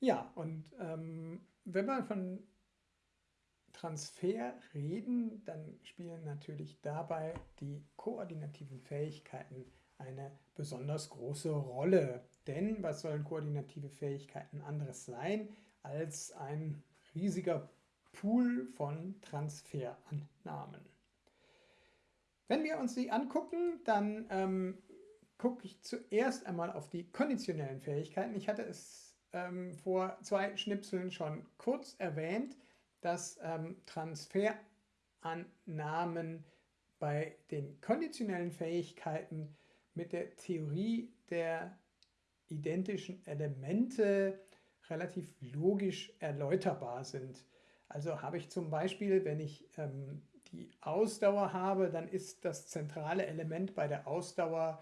Ja, und ähm, wenn wir von Transfer reden, dann spielen natürlich dabei die koordinativen Fähigkeiten eine besonders große Rolle. Denn was sollen koordinative Fähigkeiten anderes sein als ein riesiger Pool von Transferannahmen? Wenn wir uns die angucken, dann ähm, gucke ich zuerst einmal auf die konditionellen Fähigkeiten. Ich hatte es ähm, vor zwei Schnipseln schon kurz erwähnt, dass ähm, Transferannahmen bei den konditionellen Fähigkeiten mit der Theorie der identischen Elemente relativ logisch erläuterbar sind. Also habe ich zum Beispiel, wenn ich ähm, die Ausdauer habe, dann ist das zentrale Element bei der Ausdauer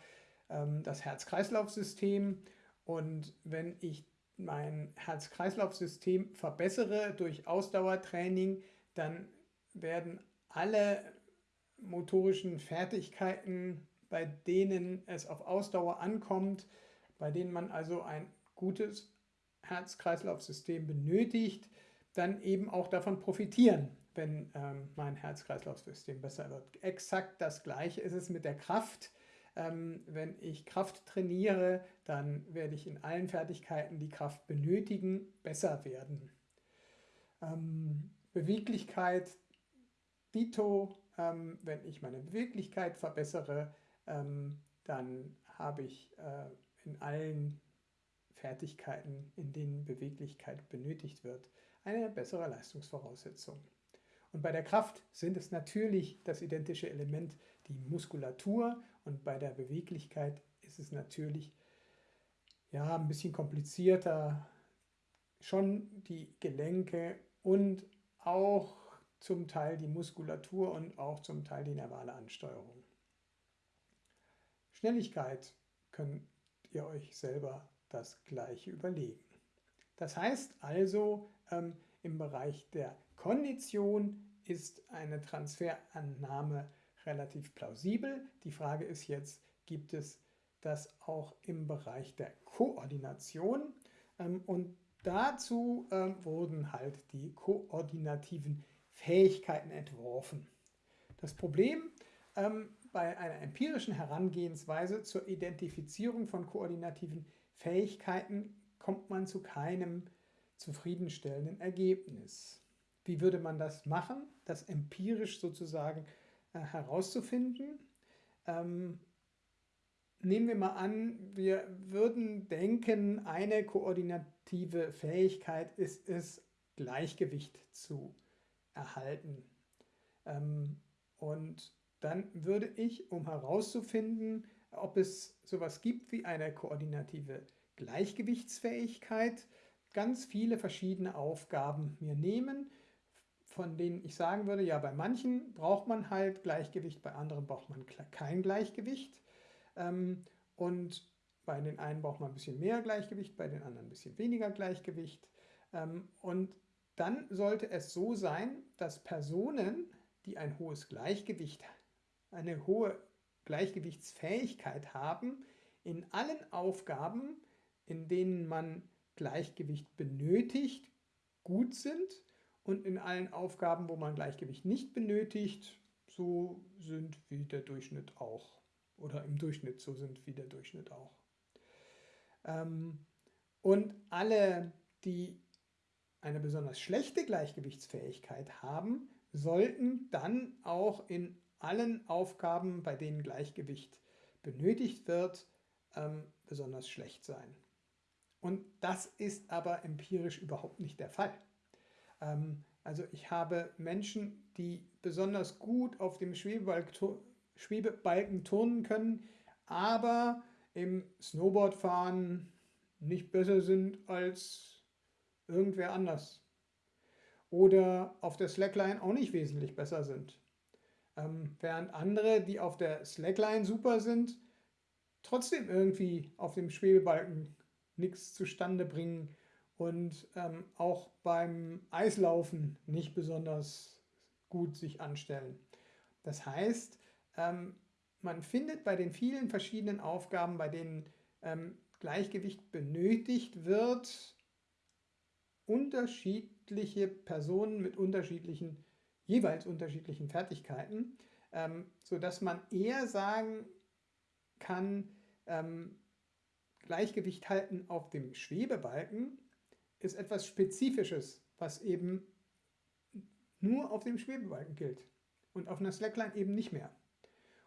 ähm, das Herz-Kreislauf-System. Und wenn ich mein Herz-Kreislauf-System verbessere durch Ausdauertraining, dann werden alle motorischen Fertigkeiten, bei denen es auf Ausdauer ankommt, bei denen man also ein gutes Herz-Kreislauf-System benötigt, dann eben auch davon profitieren, wenn ähm, mein Herz-Kreislauf-System besser wird. Exakt das gleiche ist es mit der Kraft. Ähm, wenn ich Kraft trainiere, dann werde ich in allen Fertigkeiten, die Kraft benötigen, besser werden. Ähm, Beweglichkeit, dito, ähm, wenn ich meine Beweglichkeit verbessere, dann habe ich äh, in allen Fertigkeiten, in denen Beweglichkeit benötigt wird, eine bessere Leistungsvoraussetzung. Und bei der Kraft sind es natürlich das identische Element die Muskulatur und bei der Beweglichkeit ist es natürlich ja, ein bisschen komplizierter, schon die Gelenke und auch zum Teil die Muskulatur und auch zum Teil die nervale Ansteuerung. Schnelligkeit könnt ihr euch selber das gleiche überlegen. Das heißt also, ähm, im Bereich der Kondition ist eine Transferannahme relativ plausibel. Die Frage ist jetzt, gibt es das auch im Bereich der Koordination? Ähm, und dazu ähm, wurden halt die koordinativen Fähigkeiten entworfen. Das Problem ähm, bei einer empirischen Herangehensweise zur Identifizierung von koordinativen Fähigkeiten kommt man zu keinem zufriedenstellenden Ergebnis. Wie würde man das machen? Das empirisch sozusagen äh, herauszufinden. Ähm, nehmen wir mal an, wir würden denken, eine koordinative Fähigkeit ist es, Gleichgewicht zu erhalten. Ähm, und dann würde ich, um herauszufinden, ob es sowas gibt wie eine koordinative Gleichgewichtsfähigkeit, ganz viele verschiedene Aufgaben mir nehmen, von denen ich sagen würde, ja, bei manchen braucht man halt Gleichgewicht, bei anderen braucht man kein Gleichgewicht. Ähm, und bei den einen braucht man ein bisschen mehr Gleichgewicht, bei den anderen ein bisschen weniger Gleichgewicht. Ähm, und dann sollte es so sein, dass Personen, die ein hohes Gleichgewicht, eine hohe Gleichgewichtsfähigkeit haben, in allen Aufgaben, in denen man Gleichgewicht benötigt, gut sind und in allen Aufgaben, wo man Gleichgewicht nicht benötigt, so sind wie der Durchschnitt auch. Oder im Durchschnitt so sind wie der Durchschnitt auch. Ähm, und alle, die eine besonders schlechte Gleichgewichtsfähigkeit haben, sollten dann auch in allen Aufgaben, bei denen Gleichgewicht benötigt wird, ähm, besonders schlecht sein. Und das ist aber empirisch überhaupt nicht der Fall. Ähm, also ich habe Menschen, die besonders gut auf dem Schwebebalken turnen können, aber im Snowboardfahren nicht besser sind als irgendwer anders. Oder auf der Slackline auch nicht wesentlich besser sind. Ähm, während andere, die auf der Slackline super sind, trotzdem irgendwie auf dem Schwebebalken nichts zustande bringen und ähm, auch beim Eislaufen nicht besonders gut sich anstellen. Das heißt, ähm, man findet bei den vielen verschiedenen Aufgaben, bei denen ähm, Gleichgewicht benötigt wird, unterschiedliche Personen mit unterschiedlichen, jeweils unterschiedlichen Fertigkeiten, ähm, sodass man eher sagen kann, ähm, Gleichgewicht halten auf dem Schwebebalken ist etwas Spezifisches, was eben nur auf dem Schwebebalken gilt und auf einer Slackline eben nicht mehr.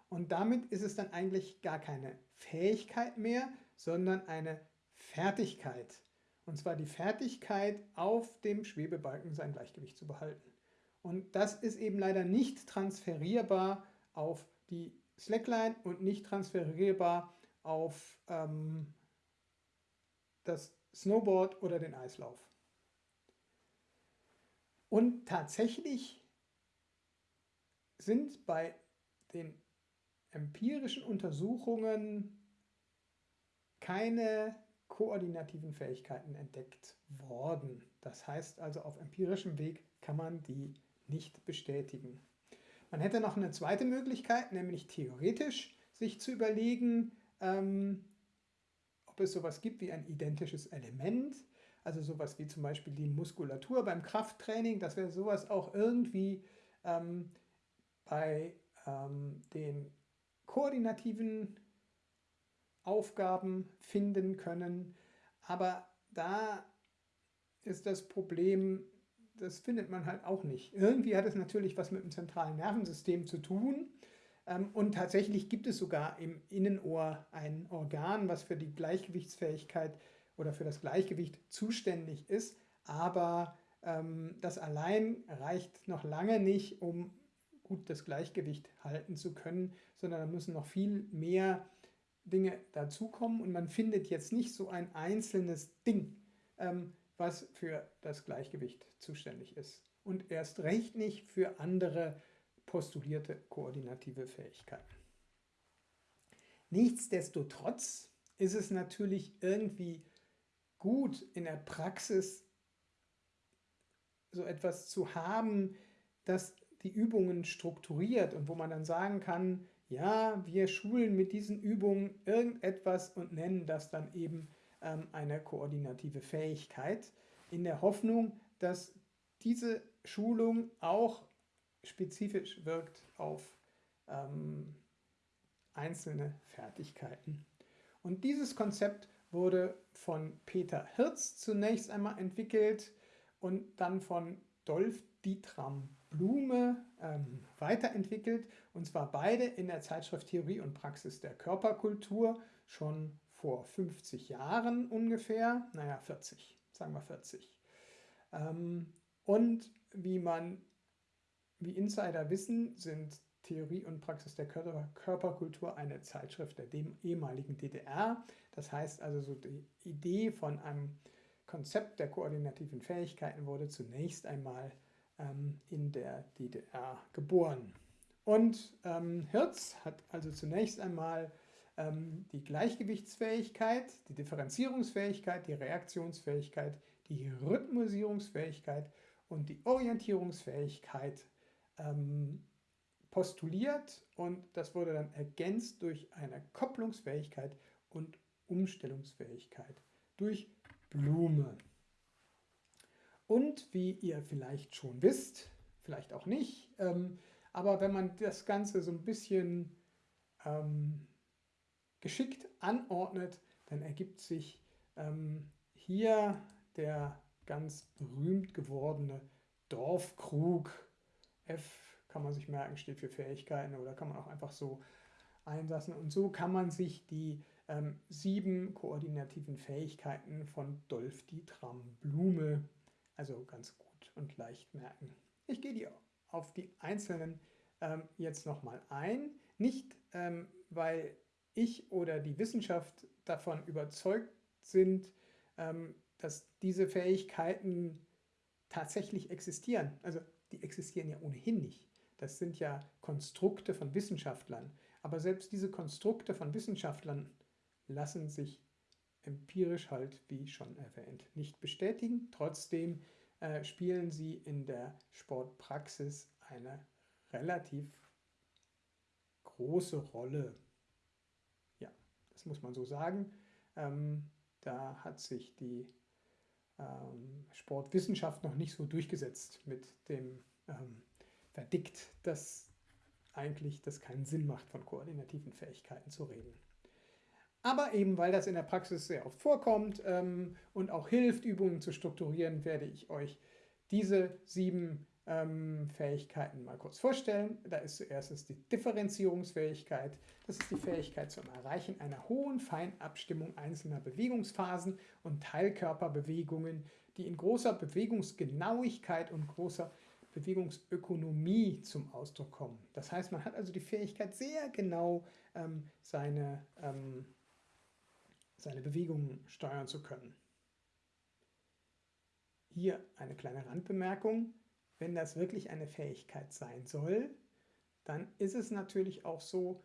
Und damit ist es dann eigentlich gar keine Fähigkeit mehr, sondern eine Fertigkeit. Und zwar die Fertigkeit, auf dem Schwebebalken sein Gleichgewicht zu behalten. Und das ist eben leider nicht transferierbar auf die Slackline und nicht transferierbar auf ähm, das Snowboard oder den Eislauf. Und tatsächlich sind bei den empirischen Untersuchungen keine koordinativen Fähigkeiten entdeckt worden. Das heißt also, auf empirischem Weg kann man die nicht bestätigen. Man hätte noch eine zweite Möglichkeit, nämlich theoretisch sich zu überlegen, ähm, es sowas gibt wie ein identisches Element, also sowas wie zum Beispiel die Muskulatur beim Krafttraining, dass wir sowas auch irgendwie ähm, bei ähm, den koordinativen Aufgaben finden können. Aber da ist das Problem, das findet man halt auch nicht. Irgendwie hat es natürlich was mit dem zentralen Nervensystem zu tun. Ähm, und tatsächlich gibt es sogar im Innenohr ein Organ, was für die Gleichgewichtsfähigkeit oder für das Gleichgewicht zuständig ist. Aber ähm, das allein reicht noch lange nicht, um gut das Gleichgewicht halten zu können, sondern da müssen noch viel mehr Dinge dazukommen und man findet jetzt nicht so ein einzelnes Ding, ähm, was für das Gleichgewicht zuständig ist. Und erst recht nicht für andere postulierte koordinative Fähigkeiten. Nichtsdestotrotz ist es natürlich irgendwie gut in der Praxis so etwas zu haben, das die Übungen strukturiert und wo man dann sagen kann, ja, wir schulen mit diesen Übungen irgendetwas und nennen das dann eben ähm, eine koordinative Fähigkeit, in der Hoffnung, dass diese Schulung auch spezifisch wirkt auf ähm, einzelne Fertigkeiten. Und dieses Konzept wurde von Peter Hirz zunächst einmal entwickelt und dann von Dolf Dietram Blume ähm, weiterentwickelt. Und zwar beide in der Zeitschrift Theorie und Praxis der Körperkultur schon vor 50 Jahren ungefähr. Naja, 40, sagen wir 40. Ähm, und wie man wie Insider wissen, sind Theorie und Praxis der Körperkultur eine Zeitschrift der ehemaligen DDR. Das heißt also, so die Idee von einem Konzept der koordinativen Fähigkeiten wurde zunächst einmal ähm, in der DDR geboren. Und ähm, Hirz hat also zunächst einmal ähm, die Gleichgewichtsfähigkeit, die Differenzierungsfähigkeit, die Reaktionsfähigkeit, die Rhythmusierungsfähigkeit und die Orientierungsfähigkeit ähm, postuliert und das wurde dann ergänzt durch eine Kopplungsfähigkeit und Umstellungsfähigkeit durch Blume. Und wie ihr vielleicht schon wisst, vielleicht auch nicht, ähm, aber wenn man das Ganze so ein bisschen ähm, geschickt anordnet, dann ergibt sich ähm, hier der ganz berühmt gewordene Dorfkrug F kann man sich merken, steht für Fähigkeiten oder kann man auch einfach so einlassen. Und so kann man sich die ähm, sieben koordinativen Fähigkeiten von Dolf Dietram Blume also ganz gut und leicht merken. Ich gehe die auf die einzelnen ähm, jetzt nochmal ein. Nicht, ähm, weil ich oder die Wissenschaft davon überzeugt sind, ähm, dass diese Fähigkeiten tatsächlich existieren. Also die existieren ja ohnehin nicht. Das sind ja Konstrukte von Wissenschaftlern. Aber selbst diese Konstrukte von Wissenschaftlern lassen sich empirisch halt, wie schon erwähnt, nicht bestätigen. Trotzdem äh, spielen sie in der Sportpraxis eine relativ große Rolle. Ja, das muss man so sagen. Ähm, da hat sich die Sportwissenschaft noch nicht so durchgesetzt mit dem ähm, Verdikt, dass eigentlich das keinen Sinn macht, von koordinativen Fähigkeiten zu reden. Aber eben weil das in der Praxis sehr oft vorkommt ähm, und auch hilft, Übungen zu strukturieren, werde ich euch diese sieben ähm, Fähigkeiten mal kurz vorstellen. Da ist zuerst die Differenzierungsfähigkeit. Das ist die Fähigkeit zum Erreichen einer hohen Feinabstimmung einzelner Bewegungsphasen und Teilkörperbewegungen, die in großer Bewegungsgenauigkeit und großer Bewegungsökonomie zum Ausdruck kommen. Das heißt, man hat also die Fähigkeit, sehr genau ähm, seine, ähm, seine Bewegungen steuern zu können. Hier eine kleine Randbemerkung. Wenn das wirklich eine Fähigkeit sein soll, dann ist es natürlich auch so,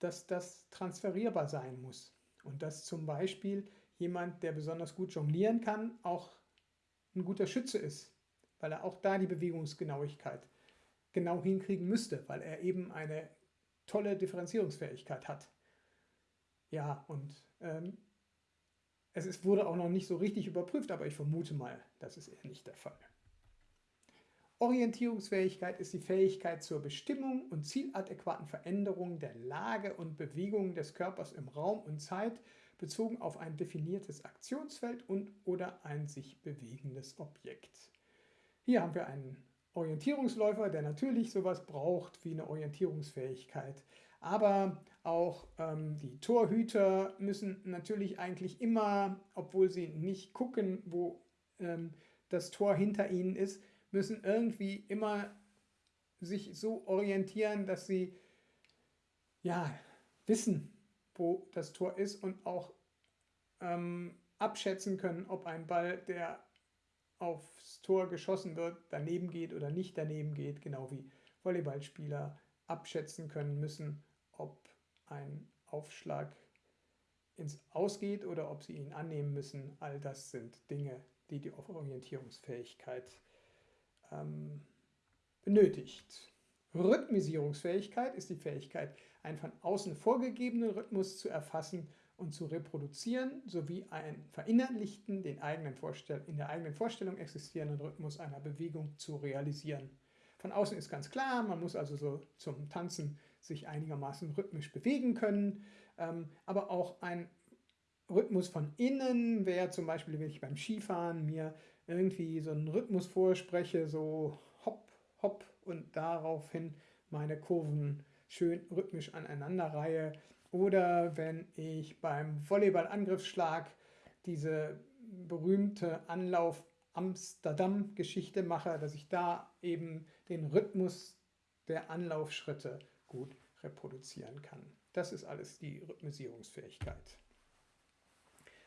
dass das transferierbar sein muss. Und dass zum Beispiel jemand, der besonders gut jonglieren kann, auch ein guter Schütze ist, weil er auch da die Bewegungsgenauigkeit genau hinkriegen müsste, weil er eben eine tolle Differenzierungsfähigkeit hat. Ja, und ähm, es ist, wurde auch noch nicht so richtig überprüft, aber ich vermute mal, das ist eher nicht der Fall. Orientierungsfähigkeit ist die Fähigkeit zur Bestimmung und zieladäquaten Veränderung der Lage und Bewegung des Körpers im Raum und Zeit bezogen auf ein definiertes Aktionsfeld und oder ein sich bewegendes Objekt. Hier haben wir einen Orientierungsläufer, der natürlich sowas braucht wie eine Orientierungsfähigkeit. Aber auch ähm, die Torhüter müssen natürlich eigentlich immer, obwohl sie nicht gucken, wo ähm, das Tor hinter ihnen ist, müssen irgendwie immer sich so orientieren, dass sie ja, wissen, wo das Tor ist und auch ähm, abschätzen können, ob ein Ball, der aufs Tor geschossen wird, daneben geht oder nicht daneben geht, genau wie Volleyballspieler abschätzen können müssen, ob ein Aufschlag ins Ausgeht oder ob sie ihn annehmen müssen. All das sind Dinge, die die Orientierungsfähigkeit ähm, benötigt. Rhythmisierungsfähigkeit ist die Fähigkeit, einen von außen vorgegebenen Rhythmus zu erfassen und zu reproduzieren, sowie einen verinnerlichten, den eigenen in der eigenen Vorstellung existierenden Rhythmus einer Bewegung zu realisieren. Von außen ist ganz klar, man muss also so zum Tanzen sich einigermaßen rhythmisch bewegen können, ähm, aber auch ein Rhythmus von innen wäre zum Beispiel, wenn ich beim Skifahren mir irgendwie so einen Rhythmus vorspreche, so hopp, hopp und daraufhin meine Kurven schön rhythmisch aneinander reihe. Oder wenn ich beim Volleyball-Angriffsschlag diese berühmte Anlauf Amsterdam-Geschichte mache, dass ich da eben den Rhythmus der Anlaufschritte gut reproduzieren kann. Das ist alles die Rhythmisierungsfähigkeit.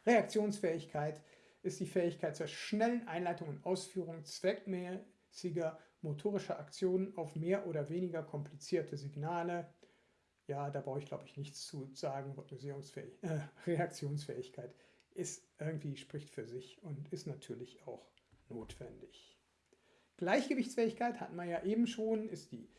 Reaktionsfähigkeit ist die Fähigkeit zur schnellen Einleitung und Ausführung zweckmäßiger motorischer Aktionen auf mehr oder weniger komplizierte Signale. Ja, da brauche ich glaube ich nichts zu sagen. Äh, Reaktionsfähigkeit ist irgendwie spricht für sich und ist natürlich auch notwendig. Gleichgewichtsfähigkeit hatten wir ja eben schon, ist die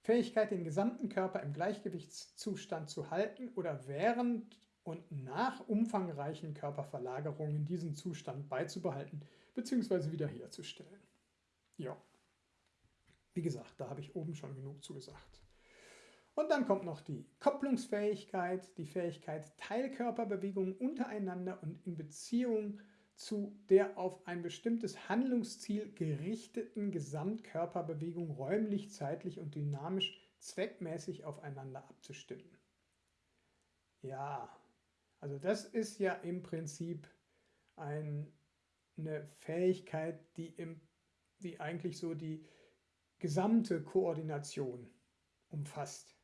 Fähigkeit, den gesamten Körper im Gleichgewichtszustand zu halten oder während und nach umfangreichen Körperverlagerungen diesen Zustand beizubehalten bzw. wiederherzustellen. Ja, wie gesagt, da habe ich oben schon genug zugesagt. Und dann kommt noch die Kopplungsfähigkeit, die Fähigkeit, Teilkörperbewegungen untereinander und in Beziehung zu der auf ein bestimmtes Handlungsziel gerichteten Gesamtkörperbewegung räumlich, zeitlich und dynamisch zweckmäßig aufeinander abzustimmen. Ja, also das ist ja im Prinzip ein, eine Fähigkeit, die, im, die eigentlich so die gesamte Koordination umfasst.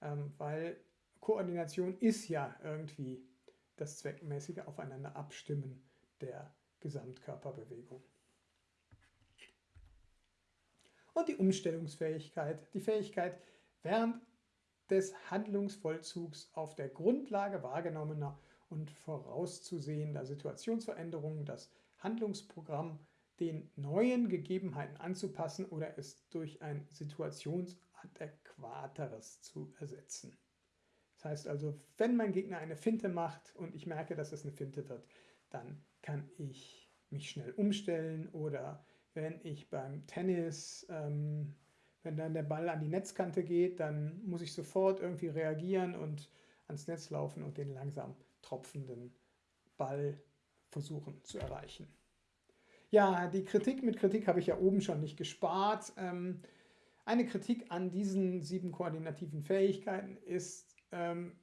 Ähm, weil Koordination ist ja irgendwie das zweckmäßige Aufeinander abstimmen der Gesamtkörperbewegung. Und die Umstellungsfähigkeit, die Fähigkeit, während des Handlungsvollzugs auf der Grundlage wahrgenommener und vorauszusehender Situationsveränderungen das Handlungsprogramm den neuen Gegebenheiten anzupassen oder es durch ein situationsadäquateres zu ersetzen. Das heißt also, wenn mein Gegner eine Finte macht und ich merke, dass es eine Finte wird, dann kann ich mich schnell umstellen oder wenn ich beim Tennis, ähm, wenn dann der Ball an die Netzkante geht, dann muss ich sofort irgendwie reagieren und ans Netz laufen und den langsam tropfenden Ball versuchen zu erreichen. Ja, die Kritik mit Kritik habe ich ja oben schon nicht gespart. Ähm, eine Kritik an diesen sieben koordinativen Fähigkeiten ist, ähm,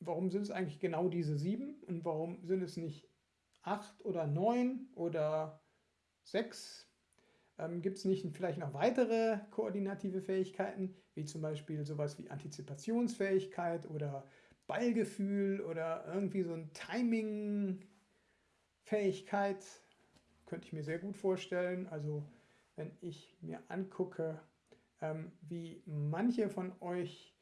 warum sind es eigentlich genau diese sieben und warum sind es nicht acht oder neun oder sechs? Ähm, Gibt es nicht vielleicht noch weitere koordinative Fähigkeiten, wie zum Beispiel sowas wie Antizipationsfähigkeit oder Ballgefühl oder irgendwie so ein Timing-Fähigkeit? Könnte ich mir sehr gut vorstellen. Also wenn ich mir angucke, ähm, wie manche von euch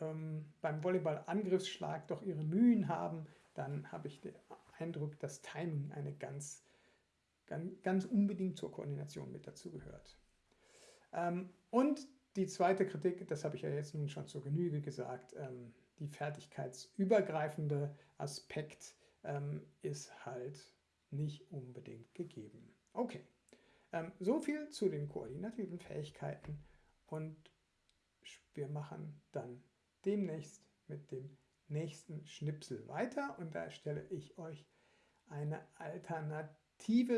ähm, beim Volleyball-Angriffsschlag doch ihre Mühen haben, dann habe ich den Eindruck, dass Timing eine ganz, ganz, unbedingt zur Koordination mit dazu gehört. Ähm, und die zweite Kritik, das habe ich ja jetzt nun schon zur Genüge gesagt, ähm, die fertigkeitsübergreifende Aspekt ähm, ist halt nicht unbedingt gegeben. Okay, so viel zu den koordinativen Fähigkeiten und wir machen dann demnächst mit dem nächsten Schnipsel weiter und da stelle ich euch eine Alternative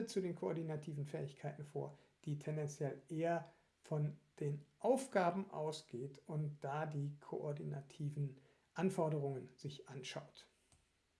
zu den koordinativen Fähigkeiten vor, die tendenziell eher von den Aufgaben ausgeht und da die koordinativen Anforderungen sich anschaut.